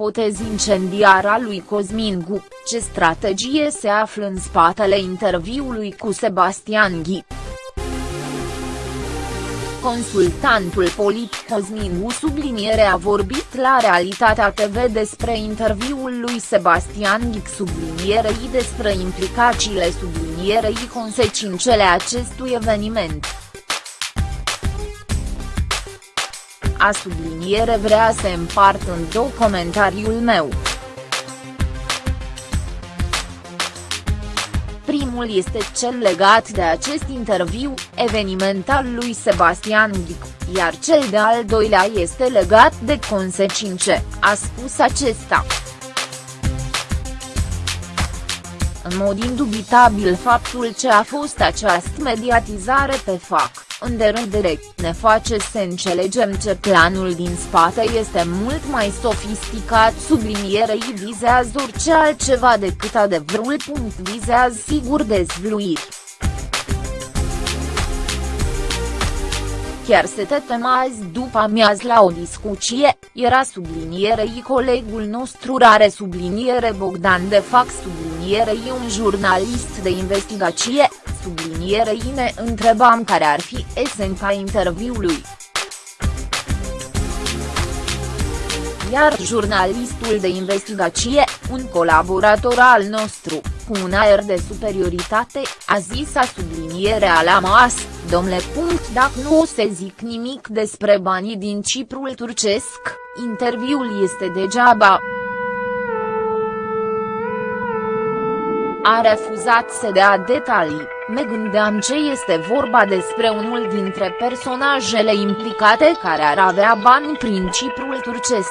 ipotezi incendiară a lui Cosmin Gu, ce strategie se află în spatele interviului cu Sebastian Ghi. Consultantul politic Cosmin U subliniere a vorbit la Realitatea TV despre interviul lui Sebastian Ghic sublinierei despre implicațiile sublinierei consecințele acestui eveniment. A subliniere vrea să împart în două comentariul meu. Primul este cel legat de acest interviu, eveniment al lui Sebastian Ghic, iar cel de-al doilea este legat de consecințe, a spus acesta. În mod indubitabil faptul ce a fost această mediatizare pe fac, în direct ne face să înțelegem ce planul din spate este mult mai sofisticat sublinierei vizează orice altceva decât adevărul. Vizează sigur dezvluiri. chiar se tetăm azi după amiaz la o discuție, era sublinierei colegul nostru rare subliniere Bogdan de fac sublinierei un jurnalist de investigație, sublinierei ne întrebam care ar fi esența interviului. Iar jurnalistul de investigație, un colaborator al nostru, cu un aer de superioritate, a zis a sublinierea la mas, domnule. Dacă nu o se zic nimic despre banii din Ciprul turcesc, interviul este degeaba. A refuzat să dea detalii, me gândeam ce este vorba despre unul dintre personajele implicate care ar avea bani prin Ciprul turcesc.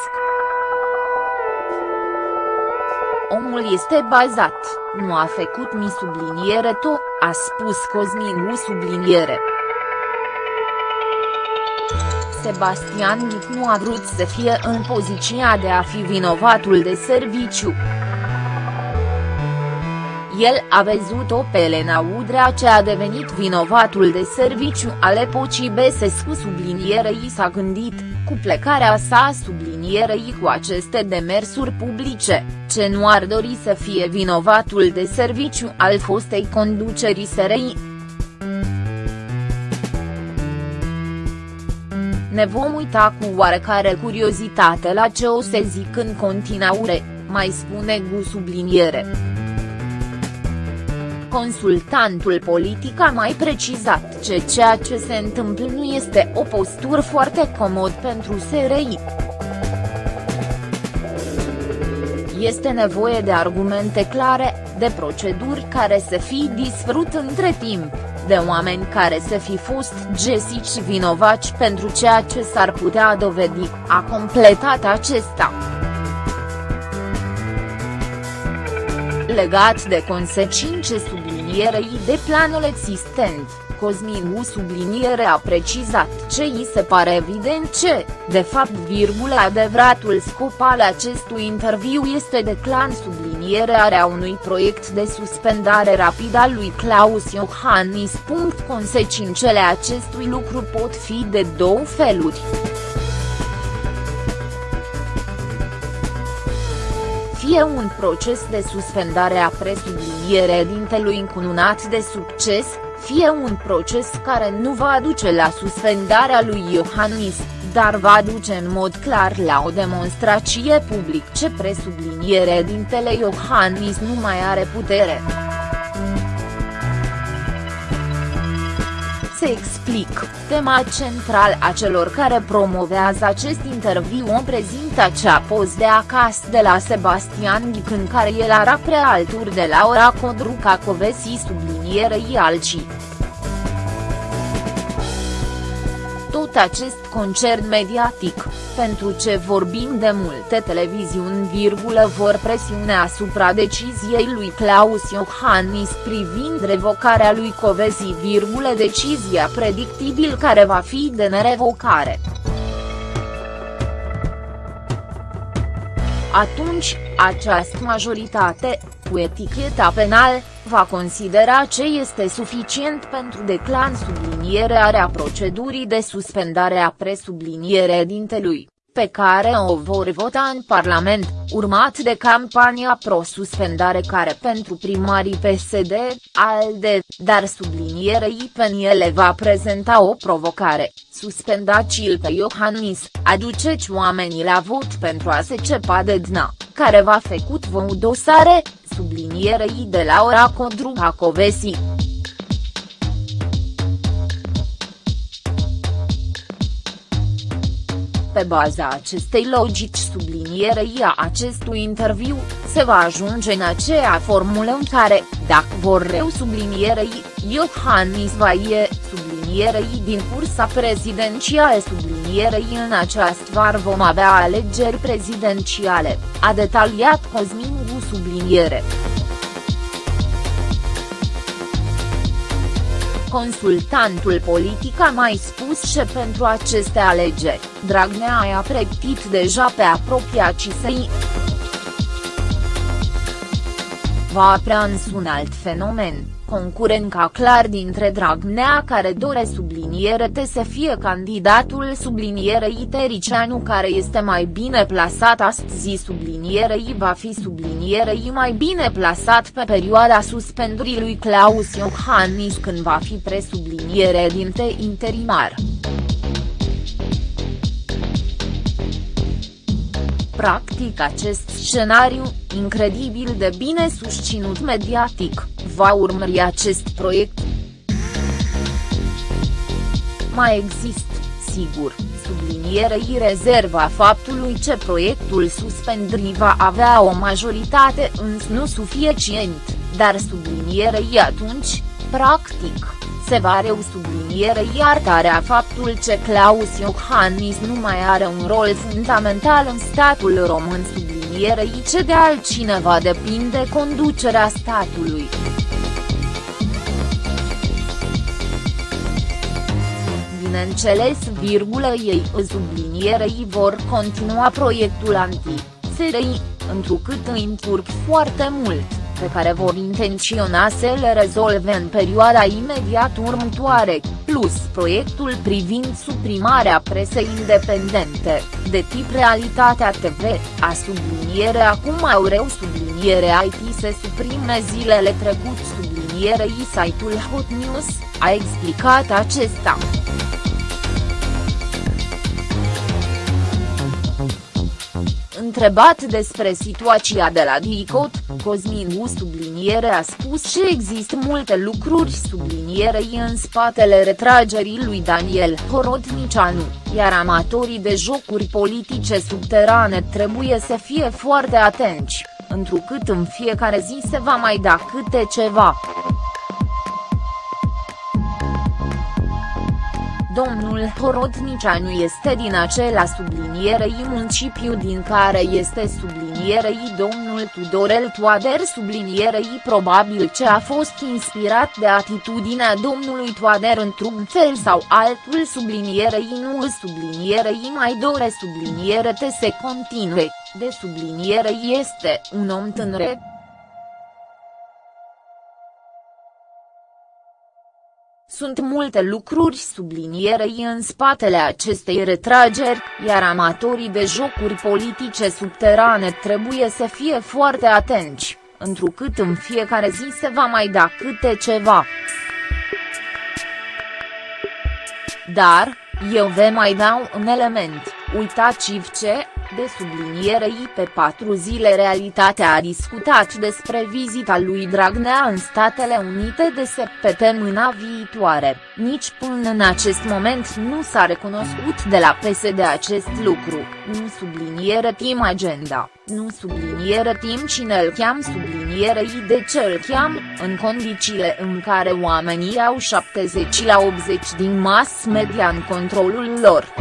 Omul este bazat, nu a făcut mi subliniere to, a spus Cosmin U subliniere. Sebastian Ghic nu a vrut să fie în poziția de a fi vinovatul de serviciu. El a văzut-o pe Elena Udrea ce a devenit vinovatul de serviciu al epocii Besescu sublinierei s-a gândit, cu plecarea sa sublinierei cu aceste demersuri publice, ce nu ar dori să fie vinovatul de serviciu al fostei conducerii SRI. Ne vom uita cu oarecare curiozitate la ce o se zic în continuare, mai spune Gu subliniere. Consultantul politic a mai precizat ce ceea ce se întâmplă nu este o postură foarte comod pentru SRI. Este nevoie de argumente clare, de proceduri care să fi disfrut între timp, de oameni care să fi fost gesici vinovaci pentru ceea ce s-ar putea dovedi, a completat acesta. Legat de consecințe sublinierei de planul existent, Cosmin U subliniere a precizat ce îi se pare evident ce, de fapt virgulă adevăratul scop al acestui interviu este declan sublinierea unui proiect de suspendare rapidă a lui Claus Iohannis. Consecințele acestui lucru pot fi de două feluri. Fie un proces de suspendare a presublinierea dintelui încununat de succes, fie un proces care nu va aduce la suspendarea lui Iohannis, dar va duce în mod clar la o demonstrație public ce presubliniere dintele Iohannis nu mai are putere. Se explic, tema central a celor care promovează acest interviu o prezintă acea poz de acasă de la Sebastian Ghic în care el era prealturi de la ora Codruca Covesi sublinierei alcii. Acest concert mediatic, pentru ce vorbim de multe televiziuni virgulă vor presiune asupra deciziei lui Claus Iohannis privind revocarea lui Covesi virgulă decizia predictibil care va fi de nerevocare. Atunci, această majoritate, cu eticheta penal, va considera ce este suficient pentru declan sublinierea procedurii de suspendare a presublinierea dintelui, pe care o vor vota în Parlament, urmat de campania pro-suspendare care pentru primarii PSD, ALDE, dar sublinierei PNL va prezenta o provocare, suspendați-l pe Iohannis, aduceți oamenii la vot pentru a se cepa de DNA, care va făcut vă dosare, sublinierei de Laura Codru Acovesi. Pe baza acestei logici sublinierei a acestui interviu, se va ajunge în aceea formulă în care, dacă vor reu sublinierei, Iohannis va ie, sublinierei din cursa prezidențială sublinierei în această var vom avea alegeri prezidențiale, a detaliat Cosmin Gu subliniere. Consultantul politic a mai spus că pentru aceste alegeri, Dragnea a pregătit deja pe apropiații săi. Va aprea însă un alt fenomen concurența clar dintre Dragnea care dore subliniere te să fie candidatul sublinierei Tericianu care este mai bine plasat astăzi sublinierei va fi sublinierei mai bine plasat pe perioada suspendării lui Claus Iohannis când va fi presubliniere dinte interimar. Practic acest scenariu, incredibil de bine susținut mediatic, va urmări acest proiect. Mai există, sigur, sublinierei rezerva faptului că proiectul suspendării va avea o majoritate însă nu suficient, dar sublinierei atunci, practic, se va reu subliniere iertarea faptul că Claus Iohannis nu mai are un rol fundamental în statul român sublinierei ce de altcineva depinde conducerea statului. Bineînțeles virgulă ei sublinierei vor continua proiectul anti-SRI, întrucât îi încurc foarte mult pe care vor intenționa să le rezolve în perioada imediat următoare, plus proiectul privind suprimarea presei independente, de tip Realitatea TV, a subliniere acum reu subliniere IT se suprime zilele trecut sublinierei site-ul Hot News, a explicat acesta. Întrebat despre situația de la DICOT, Cosmin subliniere a spus că există multe lucruri sublinierei în spatele retragerii lui Daniel Horodnicianu, iar amatorii de jocuri politice subterane trebuie să fie foarte atenți, întrucât în fiecare zi se va mai da câte ceva. Domnul Horodnicianu este din acela sublinierei municipiu din care este sublinierei domnul Tudorel Toader sublinierei probabil ce a fost inspirat de atitudinea domnului Toader într-un fel sau altul sublinierei nu sublinierei mai dore subliniere te se continue, de subliniere este un om tânăr Sunt multe lucruri sublinierei în spatele acestei retrageri, iar amatorii de jocuri politice subterane trebuie să fie foarte atenți, întrucât în fiecare zi se va mai da câte ceva. Dar, eu vă mai dau un element, uitați-vă ce, de sublinierei pe patru zile Realitatea a discutat despre vizita lui Dragnea în Statele Unite de săptămâna viitoare, nici până în acest moment nu s-a recunoscut de la PSD acest lucru, nu subliniere team agenda, nu subliniere team cine îl cheam sublinierei de ce îl cheam, în condițiile în care oamenii au 70 la 80 din mass media în controlul lor.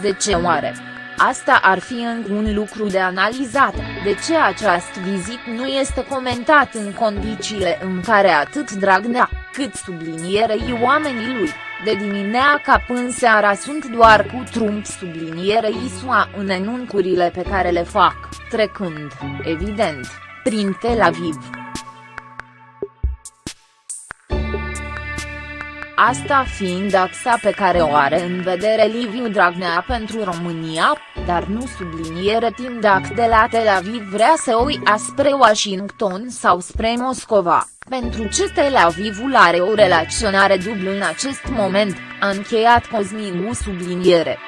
De ce oare? Asta ar fi încă un lucru de analizat, de ce această vizit nu este comentat în condițiile în care atât Dragnea, cât sublinierei oamenii lui, de dimineața până seara sunt doar cu Trump sublinierei SUA în enuncurile pe care le fac, trecând, evident, prin Tel Aviv. Asta fiind axa pe care o are în vedere Liviu Dragnea pentru România, dar nu subliniere timp dacă de la Tel Aviv vrea să o ia spre Washington sau spre Moscova, pentru ce Tel Avivul are o relaționare dublă în acest moment, a încheiat Cosmin U subliniere.